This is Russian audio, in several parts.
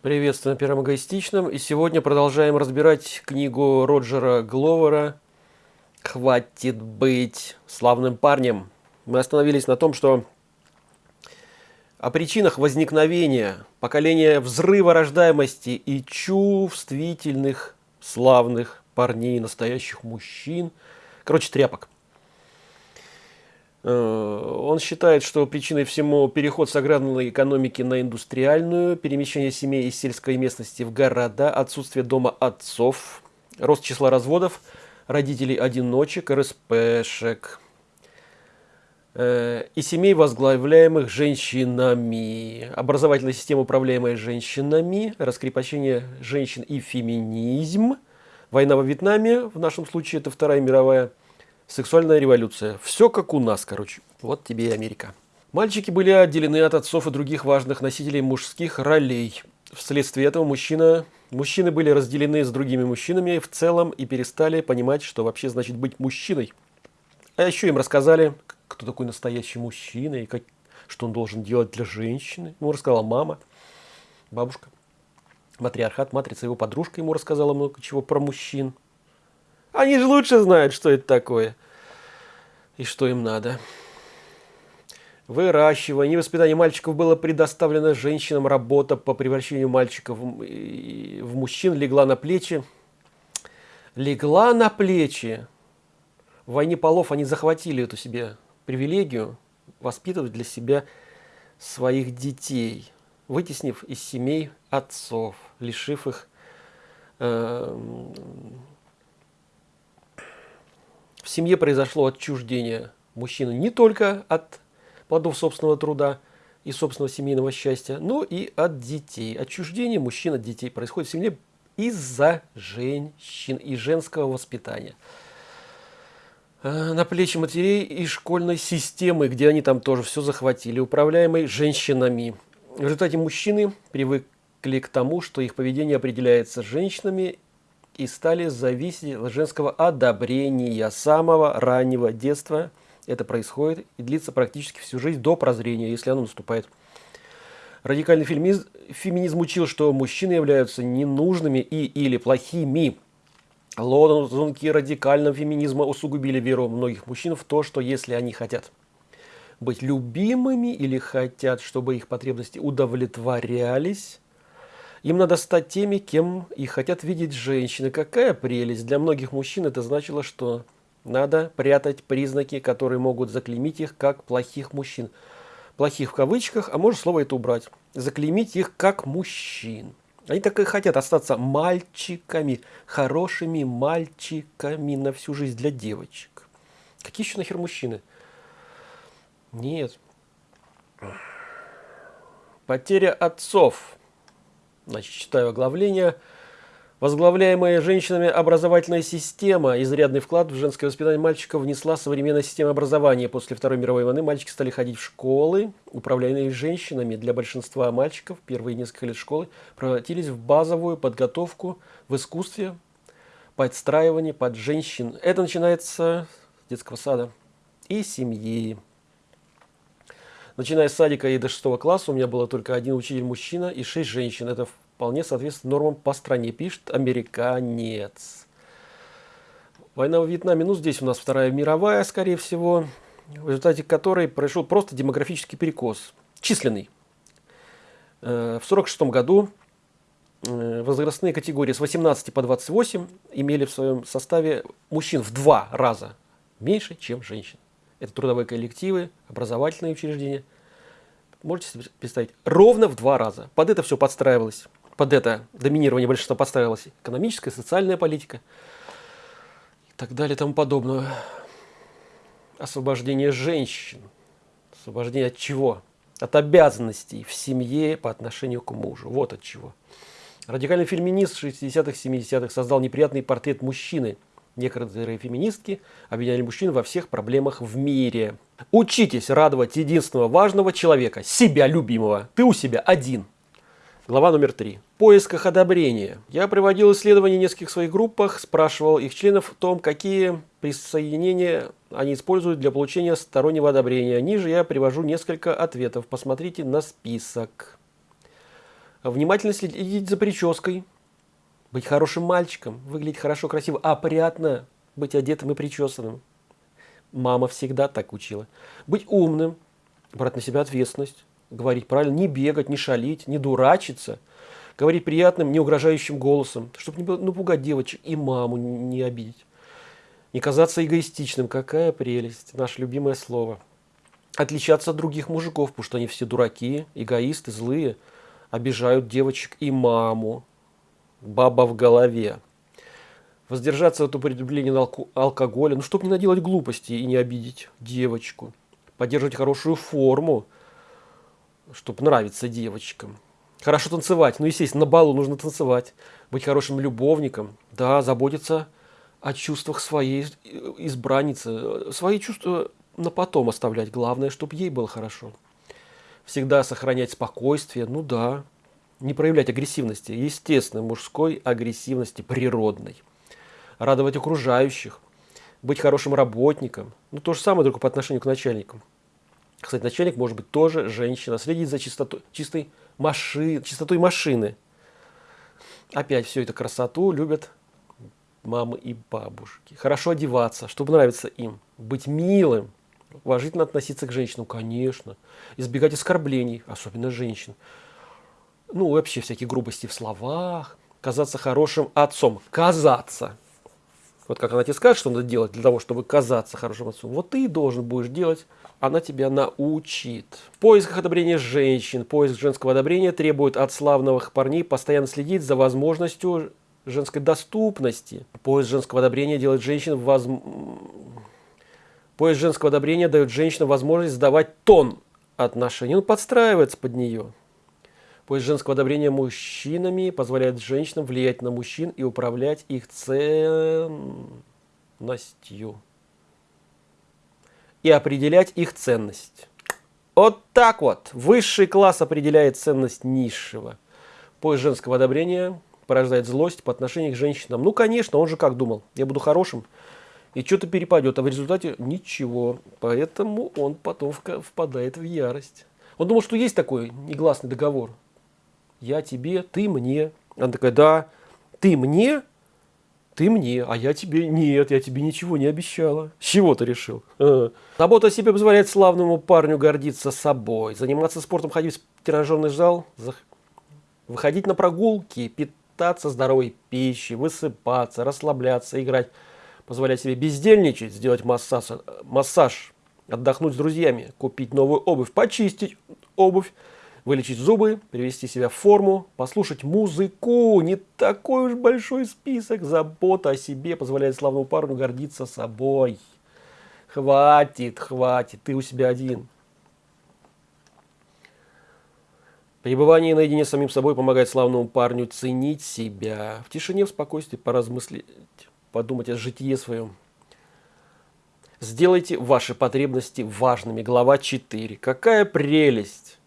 Приветствую на Первом Эгоистичном. И сегодня продолжаем разбирать книгу Роджера Гловера «Хватит быть славным парнем». Мы остановились на том, что о причинах возникновения поколения взрыва рождаемости и чувствительных славных парней, настоящих мужчин. Короче, тряпок. Э, он считает, что причиной всему переход с аграрной экономики на индустриальную, перемещение семей из сельской местности в города, отсутствие дома отцов, рост числа разводов, родителей-одиночек, РСПшек э, и семей, возглавляемых женщинами, образовательная система, управляемая женщинами, раскрепощение женщин и феминизм, война во Вьетнаме, в нашем случае это Вторая мировая, Сексуальная революция. Все как у нас, короче. Вот тебе и Америка. Мальчики были отделены от отцов и других важных носителей мужских ролей. Вследствие этого мужчина, мужчины были разделены с другими мужчинами в целом и перестали понимать, что вообще значит быть мужчиной. А еще им рассказали, кто такой настоящий мужчина и как, что он должен делать для женщины. Ему рассказала мама, бабушка. Матриархат, матрица, его подружка ему рассказала много чего про мужчин. Они же лучше знают, что это такое и что им надо. Выращивание и воспитание мальчиков было предоставлено женщинам. Работа по превращению мальчиков в мужчин легла на плечи. Легла на плечи. В войне полов они захватили эту себе привилегию воспитывать для себя своих детей, вытеснив из семей отцов, лишив их э, в семье произошло отчуждение мужчины не только от плодов собственного труда и собственного семейного счастья, но и от детей. Отчуждение мужчин от детей происходит в семье из-за женщин и женского воспитания. А, на плечи матерей и школьной системы, где они там тоже все захватили, управляемой женщинами. В результате мужчины привыкли к тому, что их поведение определяется женщинами и стали зависеть от женского одобрения самого раннего детства. Это происходит и длится практически всю жизнь до прозрения, если оно наступает. Радикальный феминизм, феминизм учил, что мужчины являются ненужными и или плохими. Лозунги радикального феминизма усугубили веру многих мужчин в то, что если они хотят быть любимыми или хотят, чтобы их потребности удовлетворялись, им надо стать теми, кем и хотят видеть женщины. Какая прелесть! Для многих мужчин это значило, что надо прятать признаки, которые могут заклеймить их как плохих мужчин. Плохих в кавычках, а может слово это убрать. Заклеймить их как мужчин. Они так и хотят остаться мальчиками, хорошими мальчиками на всю жизнь для девочек. Какие еще нахер мужчины? Нет. Потеря отцов. Значит, читаю оглавление. Возглавляемая женщинами образовательная система, изрядный вклад в женское воспитание мальчиков внесла современная система образования. После Второй мировой войны мальчики стали ходить в школы, управляемые женщинами. Для большинства мальчиков первые несколько лет школы превратились в базовую подготовку в искусстве, подстраивание под женщин. Это начинается с детского сада и семьи. Начиная с садика и до шестого класса у меня было только один учитель-мужчина и шесть женщин. Это вполне соответствует нормам по стране, пишет американец. Война в Вьетнаме, ну здесь у нас Вторая мировая, скорее всего, в результате которой произошел просто демографический перекос, численный. Э, в 1946 году э, возрастные категории с 18 по 28 имели в своем составе мужчин в два раза меньше, чем женщин это трудовые коллективы, образовательные учреждения. Можете себе представить, ровно в два раза. Под это все подстраивалось, под это доминирование большинства подстраивалась экономическая, социальная политика и так далее и тому подобное. Освобождение женщин. Освобождение от чего? От обязанностей в семье по отношению к мужу. Вот от чего. Радикальный феминист 60-х, 70-х создал неприятный портрет мужчины – Некоторые феминистки обвиняли мужчин во всех проблемах в мире. Учитесь радовать единственного важного человека, себя любимого. Ты у себя один. Глава номер три. В поисках одобрения. Я проводил исследования в нескольких своих группах, спрашивал их членов о том, какие присоединения они используют для получения стороннего одобрения. Ниже я привожу несколько ответов. Посмотрите на список. Внимательно следить за прической. Быть хорошим мальчиком, выглядеть хорошо, красиво, опрятно, быть одетым и причесанным. Мама всегда так учила. Быть умным, брать на себя ответственность, говорить правильно, не бегать, не шалить, не дурачиться, говорить приятным, не угрожающим голосом, чтобы не напугать девочек и маму не обидеть. Не казаться эгоистичным, какая прелесть, наше любимое слово. Отличаться от других мужиков, потому что они все дураки, эгоисты, злые, обижают девочек и маму. Баба в голове. Воздержаться от употребления алкоголя, ну, чтобы не наделать глупости и не обидеть девочку. Поддерживать хорошую форму, чтобы нравиться девочкам. Хорошо танцевать. Ну, естественно, на балу нужно танцевать. Быть хорошим любовником. Да, заботиться о чувствах своей избранницы. Свои чувства на потом оставлять. Главное, чтобы ей было хорошо. Всегда сохранять спокойствие. Ну да. Не проявлять агрессивности. Естественно, мужской агрессивности природной. Радовать окружающих. Быть хорошим работником. Ну, то же самое, только по отношению к начальникам. Кстати, начальник может быть тоже женщина. Следить за чистотой, чистой машин, чистотой машины. Опять все это красоту любят мамы и бабушки. Хорошо одеваться, чтобы нравиться им. Быть милым. Уважительно относиться к женщинам, конечно. Избегать оскорблений, особенно женщин. Ну, вообще всякие грубости в словах. Казаться хорошим отцом. Казаться. Вот как она тебе скажет, что надо делать для того, чтобы казаться хорошим отцом. Вот ты должен будешь делать она тебя научит. В поисках одобрения женщин, поиск женского одобрения требует от славных парней постоянно следить за возможностью женской доступности. Поиск женского одобрения делает женщин воз... Поиск женского одобрения дает женщинам возможность сдавать тон отношений, ну, подстраивается под нее. Поиск женского одобрения мужчинами позволяет женщинам влиять на мужчин и управлять их ценностью и определять их ценность. Вот так вот. Высший класс определяет ценность низшего. Поиск женского одобрения порождает злость по отношению к женщинам. Ну, конечно, он же как думал, я буду хорошим, и что-то перепадет, а в результате ничего. Поэтому он потом впадает в ярость. Он думал, что есть такой негласный договор. Я тебе, ты мне. Она такая, да, ты мне, ты мне, а я тебе нет, я тебе ничего не обещала. С чего ты решил? Забота о себе позволяет славному парню гордиться собой, заниматься спортом, ходить в тренажерный зал, выходить на прогулки, питаться здоровой пищей, высыпаться, расслабляться, играть, позволять себе бездельничать, сделать массаж, массаж отдохнуть с друзьями, купить новую обувь, почистить обувь, вылечить зубы, привести себя в форму, послушать музыку. Не такой уж большой список. Забота о себе позволяет славному парню гордиться собой. Хватит, хватит, ты у себя один. Пребывание наедине с самим собой помогает славному парню ценить себя. В тишине, в спокойствии поразмыслить, подумать о житии своем. Сделайте ваши потребности важными. Глава 4. Какая прелесть!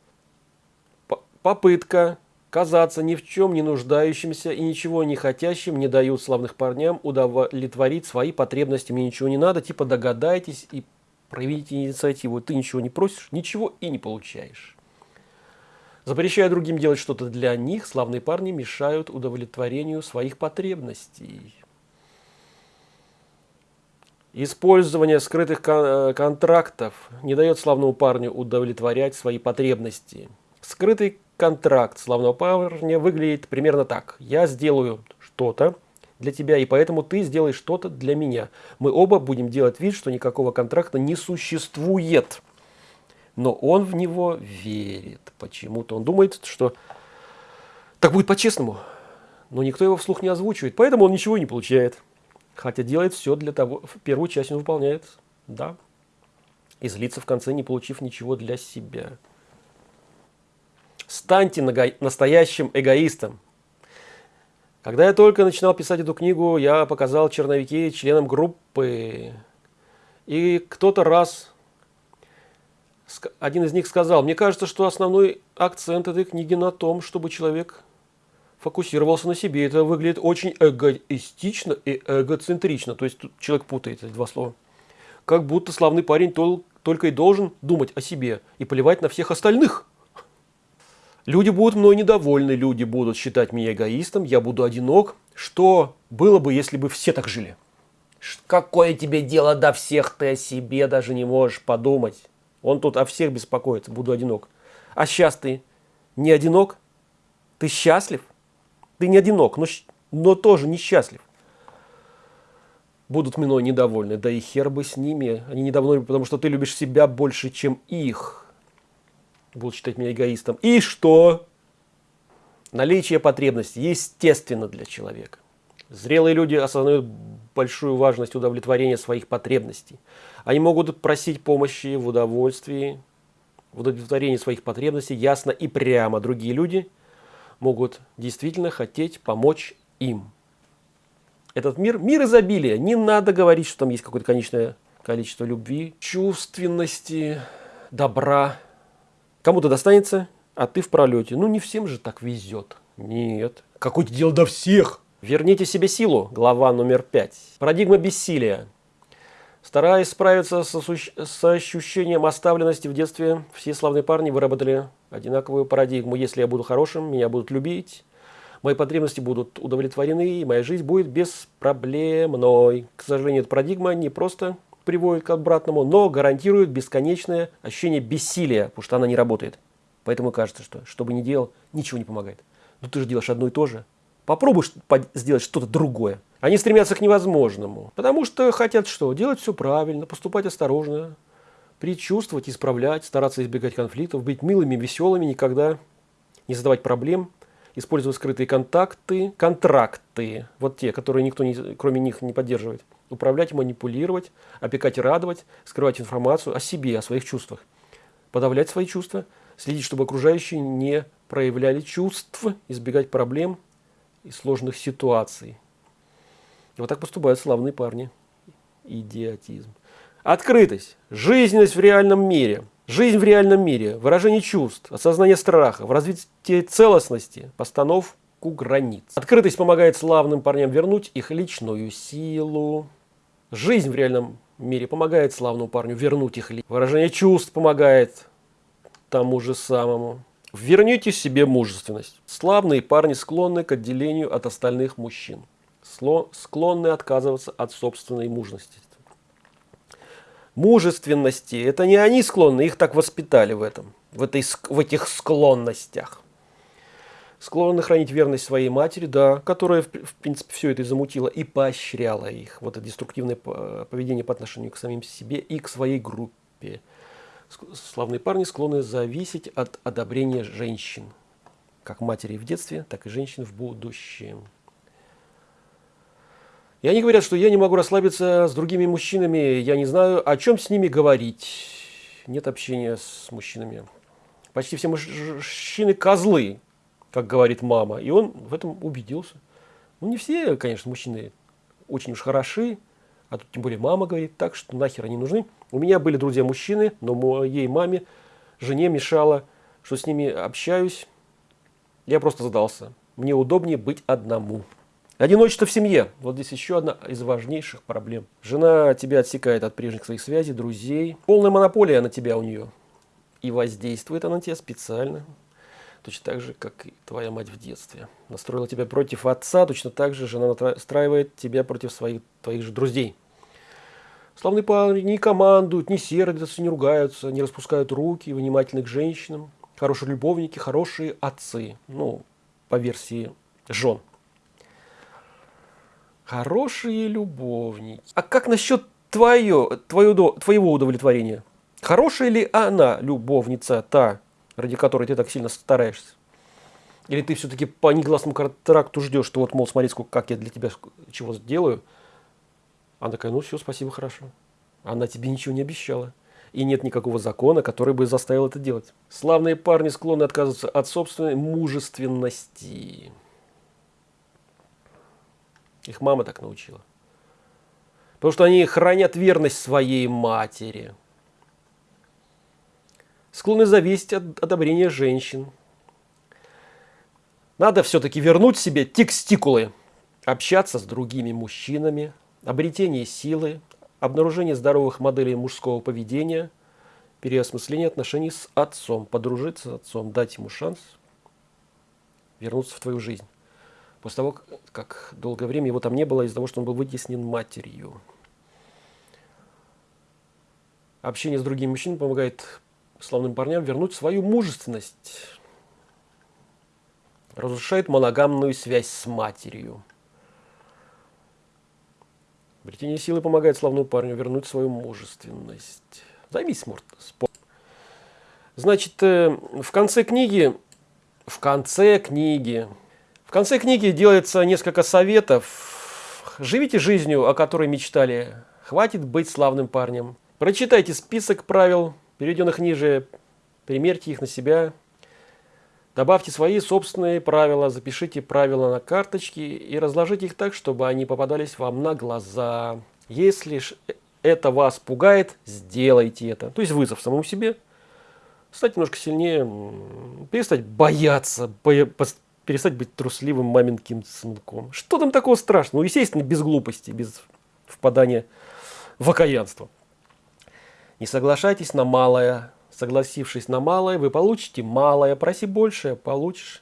Попытка казаться ни в чем не нуждающимся и ничего не хотящим не дают славных парням удовлетворить свои потребности. Мне ничего не надо, типа догадайтесь и проявите инициативу. Ты ничего не просишь, ничего и не получаешь. Запрещая другим делать что-то для них, славные парни мешают удовлетворению своих потребностей. Использование скрытых э, контрактов не дает славному парню удовлетворять свои потребности. Скрытый контракт славного парня выглядит примерно так. Я сделаю что-то для тебя, и поэтому ты сделаешь что-то для меня. Мы оба будем делать вид, что никакого контракта не существует. Но он в него верит. Почему-то он думает, что так будет по-честному. Но никто его вслух не озвучивает, поэтому он ничего не получает. Хотя делает все для того, первую часть он выполняет, да. И злится в конце, не получив ничего для себя. Станьте настоящим эгоистом. Когда я только начинал писать эту книгу, я показал черновики членам группы. И кто-то раз, один из них сказал, мне кажется, что основной акцент этой книги на том, чтобы человек фокусировался на себе. Это выглядит очень эгоистично и эгоцентрично. То есть тут человек путает эти два слова. Как будто славный парень только и должен думать о себе и поливать на всех остальных. Люди будут мной недовольны, люди будут считать меня эгоистом, я буду одинок. Что было бы, если бы все так жили? Какое тебе дело до всех, ты о себе даже не можешь подумать. Он тут о всех беспокоится, буду одинок. А сейчас ты не одинок? Ты счастлив? Ты не одинок, но, но тоже несчастлив. Будут мной недовольны, да и хер бы с ними. Они недовольны, потому что ты любишь себя больше, чем их. Будут считать меня эгоистом. И что? Наличие потребностей естественно для человека. Зрелые люди осознают большую важность удовлетворения своих потребностей. Они могут просить помощи в удовольствии, в удовлетворении своих потребностей ясно и прямо. Другие люди могут действительно хотеть помочь им. Этот мир – мир изобилия. Не надо говорить, что там есть какое-то конечное количество любви, чувственности, добра. Кому-то достанется, а ты в пролете. Ну, не всем же так везет. Нет. Какое-то дело до всех. Верните себе силу. Глава номер пять. Парадигма бессилия. Стараясь справиться со, с ощущением оставленности в детстве, все славные парни выработали одинаковую парадигму. Если я буду хорошим, меня будут любить, мои потребности будут удовлетворены, и моя жизнь будет беспроблемной. К сожалению, эта парадигма не просто приводит к обратному, но гарантирует бесконечное ощущение бессилия, потому что она не работает. Поэтому кажется, что что бы ни делал, ничего не помогает. Но ты же делаешь одно и то же. Попробуй сделать что-то другое. Они стремятся к невозможному, потому что хотят что? Делать все правильно, поступать осторожно, предчувствовать, исправлять, стараться избегать конфликтов, быть милыми, веселыми, никогда не задавать проблем, использовать скрытые контакты, контракты, вот те, которые никто не, кроме них не поддерживает, управлять, манипулировать, опекать и радовать, скрывать информацию о себе, о своих чувствах, подавлять свои чувства, следить, чтобы окружающие не проявляли чувств, избегать проблем и сложных ситуаций. Вот так поступают славные парни. Идиотизм. Открытость, жизненность в реальном мире, жизнь в реальном мире, выражение чувств, осознание страха, в развитии целостности, постановку границ. Открытость помогает славным парням вернуть их личную силу. Жизнь в реальном мире помогает славному парню вернуть их личность. Выражение чувств помогает тому же самому. Верните себе мужественность. Славные парни склонны к отделению от остальных мужчин склонны отказываться от собственной мужности. Мужественности, это не они склонны, их так воспитали в этом, в, этой, в этих склонностях. Склонны хранить верность своей матери, да, которая, в, в принципе, все это и замутила и поощряла их. Вот это деструктивное поведение по отношению к самим себе и к своей группе. Славные парни склонны зависеть от одобрения женщин, как матери в детстве, так и женщин в будущем. И они говорят, что я не могу расслабиться с другими мужчинами, я не знаю, о чем с ними говорить. Нет общения с мужчинами. Почти все мужчины козлы, как говорит мама. И он в этом убедился. Ну, не все, конечно, мужчины очень уж хороши, а тут тем более мама говорит так, что нахер они нужны. У меня были друзья-мужчины, но моей маме, жене мешало, что с ними общаюсь. Я просто задался. Мне удобнее быть одному. Одиночество в семье. Вот здесь еще одна из важнейших проблем. Жена тебя отсекает от прежних своих связей, друзей. Полная монополия на тебя у нее. И воздействует она на тебя специально. Точно так же, как и твоя мать в детстве. Настроила тебя против отца, точно так же жена настраивает тебя против своих, твоих же друзей. Славные парни не командуют, не сердятся, не ругаются, не распускают руки, внимательны к женщинам. Хорошие любовники, хорошие отцы. Ну, по версии жен. Хорошие любовники. А как насчет твое, твое, твоего удовлетворения? Хорошая ли она, любовница, та, ради которой ты так сильно стараешься? Или ты все-таки по негласному контракту ждешь, что вот, мол, смотри, сколько, как я для тебя чего сделаю? Она такая, ну все, спасибо, хорошо. Она тебе ничего не обещала. И нет никакого закона, который бы заставил это делать. Славные парни склонны отказываться от собственной мужественности. Их мама так научила. Потому что они хранят верность своей матери. Склонны зависеть от одобрения женщин. Надо все-таки вернуть себе текстикулы. Общаться с другими мужчинами, обретение силы, обнаружение здоровых моделей мужского поведения, переосмысление отношений с отцом, подружиться с отцом, дать ему шанс вернуться в твою жизнь. После того, как долгое время его там не было из-за того, что он был вытеснен матерью. Общение с другими мужчинами помогает славным парням вернуть свою мужественность. Разрушает моногамную связь с матерью. Обретение силы помогает славному парню вернуть свою мужественность. Займись спортом. Значит, э, в конце книги, в конце книги, в конце книги делается несколько советов. Живите жизнью, о которой мечтали. Хватит быть славным парнем. Прочитайте список правил, переведенных ниже, примерьте их на себя. Добавьте свои собственные правила, запишите правила на карточке и разложите их так, чтобы они попадались вам на глаза. Если это вас пугает, сделайте это. То есть вызов самому себе. Стать немножко сильнее, перестать бояться, перестать быть трусливым маменьким сынком. Что там такого страшного? Ну, естественно, без глупости, без впадания в окаянство. Не соглашайтесь на малое, Согласившись на малое, вы получите малое. Проси больше, получишь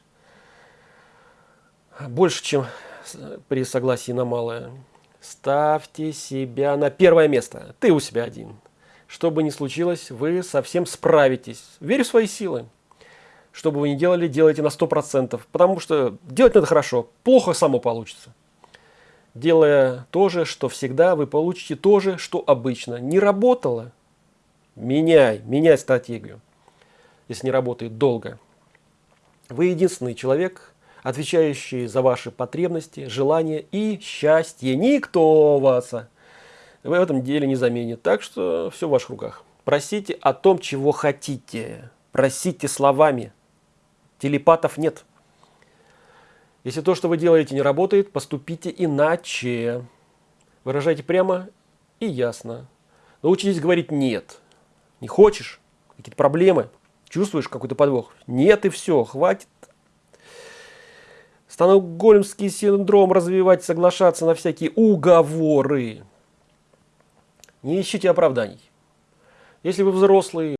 больше, чем при согласии на малое. Ставьте себя на первое место. Ты у себя один. Что бы ни случилось, вы совсем справитесь. Верь в свои силы. Что бы вы ни делали, делайте на 100%. Потому что делать надо хорошо. Плохо само получится. Делая то же, что всегда, вы получите то же, что обычно. Не работало, Меняй, меняй стратегию, если не работает долго. Вы единственный человек, отвечающий за ваши потребности, желания и счастье. Никто вас в этом деле не заменит. Так что все в ваших руках. Просите о том, чего хотите. Просите словами. Телепатов нет. Если то, что вы делаете, не работает, поступите иначе. Выражайте прямо и ясно. Научитесь говорить «нет». Не хочешь? Какие-то проблемы? Чувствуешь какой-то подвох? Нет и все, хватит. Стокгольмский синдром развивать, соглашаться на всякие уговоры. Не ищите оправданий. Если вы взрослые,